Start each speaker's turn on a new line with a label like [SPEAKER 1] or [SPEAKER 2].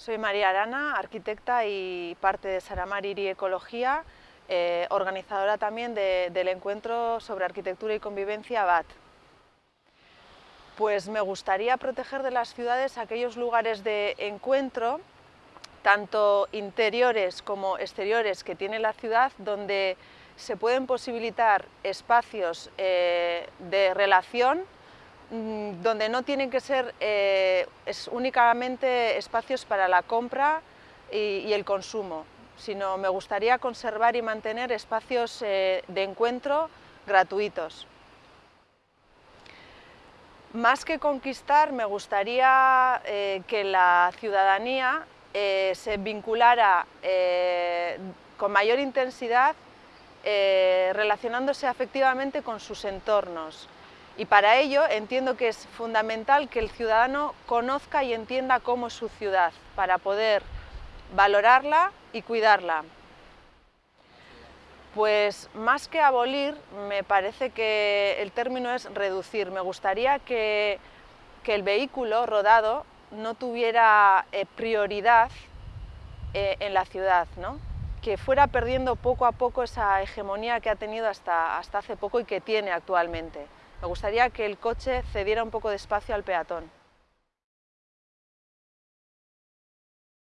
[SPEAKER 1] Soy María Arana, arquitecta y parte de Saramar Iri Ecología, eh, organizadora también del encuentro sobre arquitectura y convivencia BAT. Pues me gustaría proteger de las ciudades aquellos lugares de encuentro, tanto interiores como exteriores que tiene la ciudad, donde se pueden posibilitar espacios eh, de relación donde no tienen que ser eh, es únicamente espacios para la compra y, el consumo, sino me gustaría conservar y mantener espacios eh, de encuentro gratuitos. Más que conquistar, me gustaría eh, que la ciudadanía se vinculara con mayor intensidad relacionándose afectivamente con sus entornos, y para ello entiendo que es fundamental que el ciudadano conozca y entienda cómo es su ciudad, para poder valorarla y cuidarla. Pues más que abolir, me parece que el término es reducir. Me gustaría que, el vehículo rodado no tuviera eh, prioridad eh, en la ciudad, ¿no? que fuera perdiendo poco a poco esa hegemonía que ha tenido hasta, hasta hace poco y que tiene actualmente. Me gustaría que el coche cediera un poco de espacio al peatón.